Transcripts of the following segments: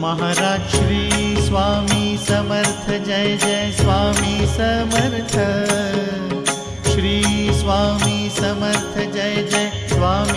Maharaj Shri Swami Samarth Jai Jai Swami Samarth. Shri Swami Samarth Jai Jai Swami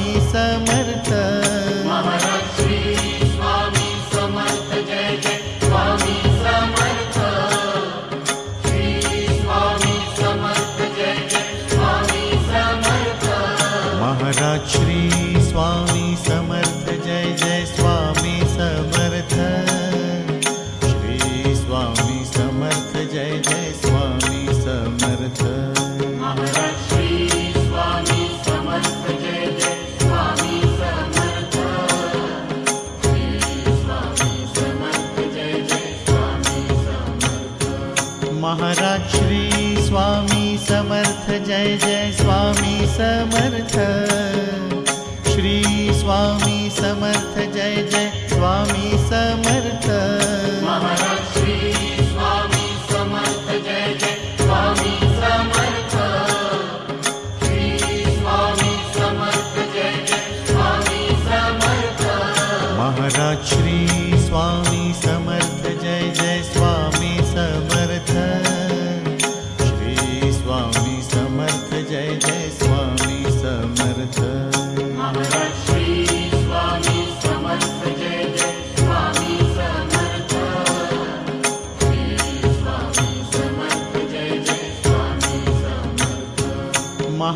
Samarth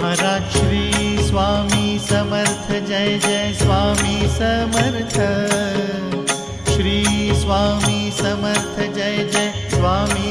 Maharaj Shri Swami Samarth Jai Jai Swami Samarth. Shri Swami Samarth Jai Jai Swami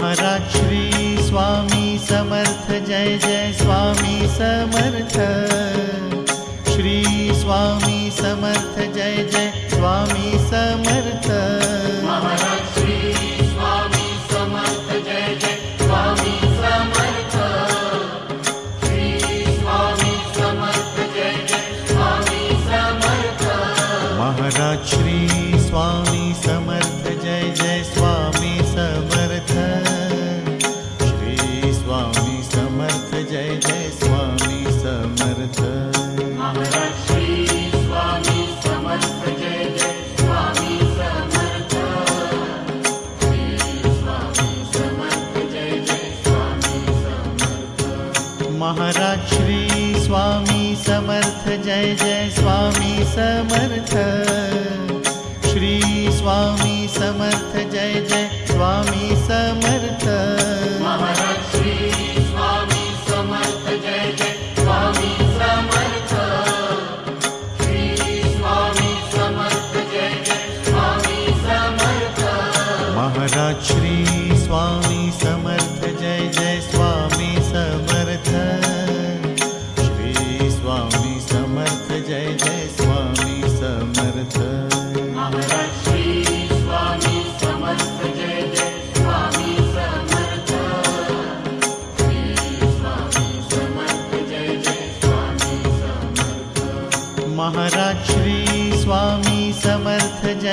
Maharaj Shri Swami Samarth Jai Jai Swami Samarth. Shri Swami Samarth Jai Jai Swami Samarth. Maharaj Shri Swami Samarth Jai Jai Swami Samarth. Shri Swami Samarth Jai Jai Swami Samarth. Shri Swami Samarth Jai Jai.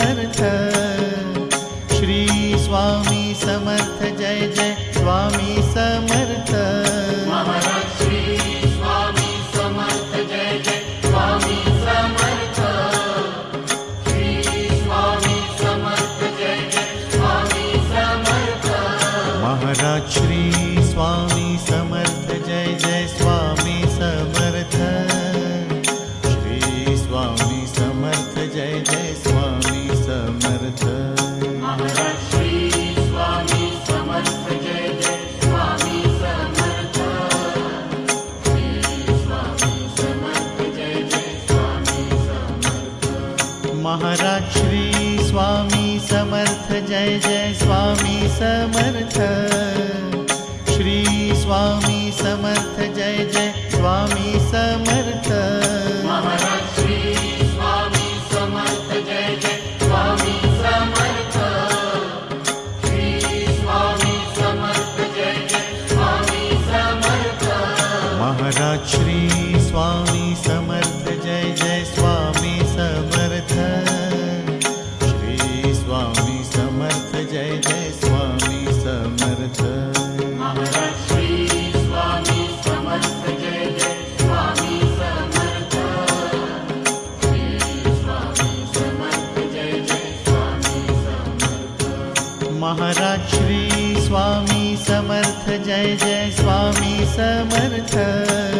Samarth Jai Swami Samarth. Samarth Jai Jai Swami Samarth.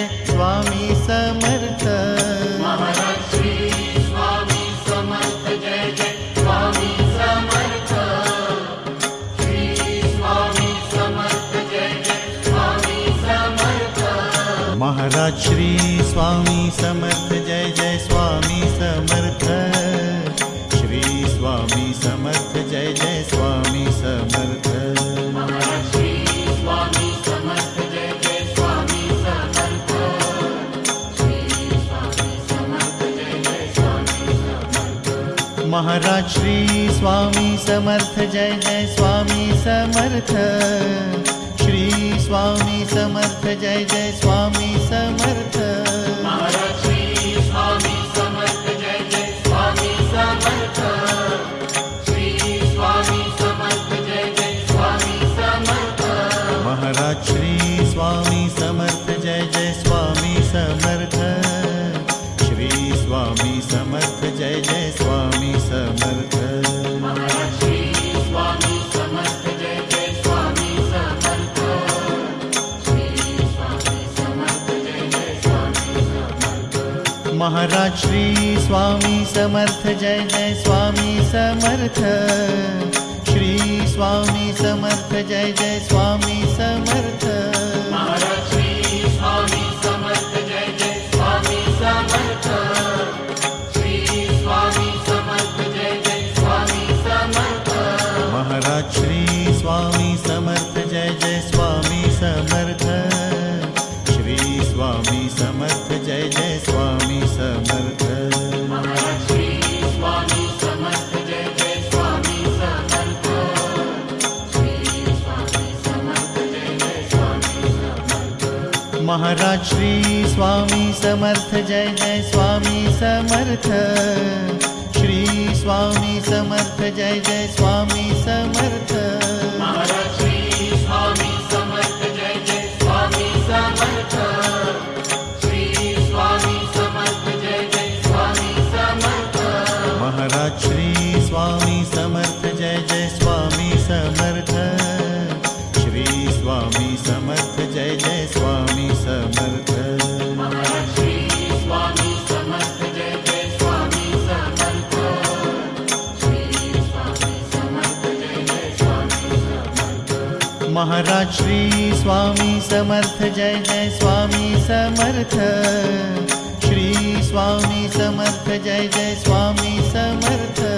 Shri Swami Samarth, Jai Jai Swami Samarth. Shri Swami Samarth, Jai Jai Swami Samarth. Maharaj Shri Swami Samarth, Jai Jai Swami Samarth. Swami Samarth Jai Jai Swami Samarth. Maharaj Shri Swami Samarth Jai Jai Swami Samarth. Shri Swami Samarth Jai Jai Swami Samarth. Maharaj Shri Swami Samarth Jai Jai Swami Samarth. Shri Swami Samarth Jai Jai Swami Samarth. Maharaj Maharaj Shri Swami Samarth Jai Jai Swami Samarth. Shri Swami Samarth Jai Jai Swami Samarth.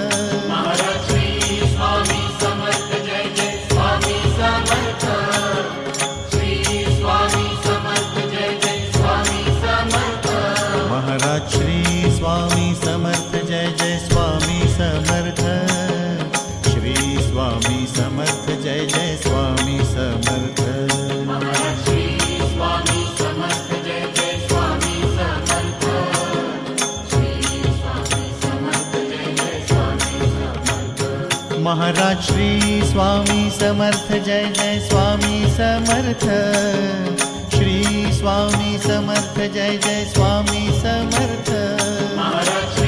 Maharaj Shri Swami Samarth Jai Jai Swami Samarth. Shri Swami Samarth Jai Jai Swami Samarth. Maharaj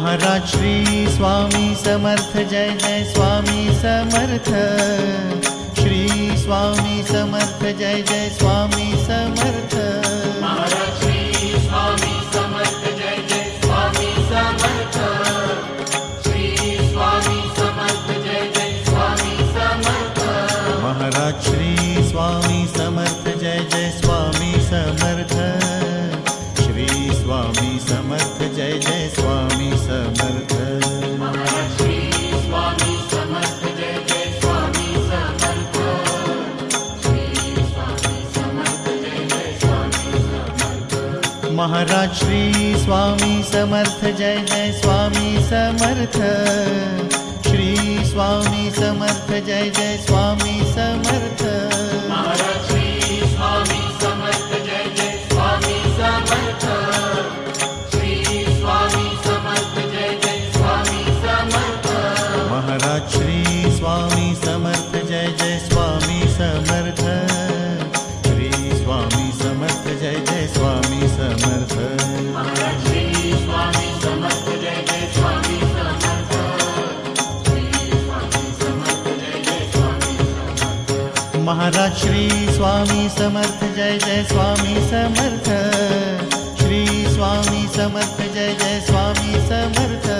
Maharaj Shri Swami Samarth, Jai Jai Swami Samarth. Shri Swami Samarth, Jai Jai Swami Samarth. Maharaj Samarth Jai Jai Swami Samarth. Shri Swami Samarth Jai Jai Swami Samarth. Maharaj, Shri Swami Samarth, Jai Jai Swami Samarth. Shri Swami Samarth, Jai Jai Swami Samarth.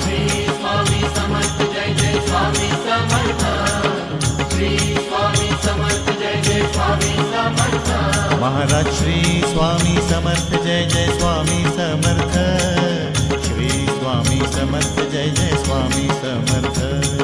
Maharaj Shri Swami Samarth, Jai Jai Swami Samarth. Shri Swami Samarth, Jai Jai Swami Samarth.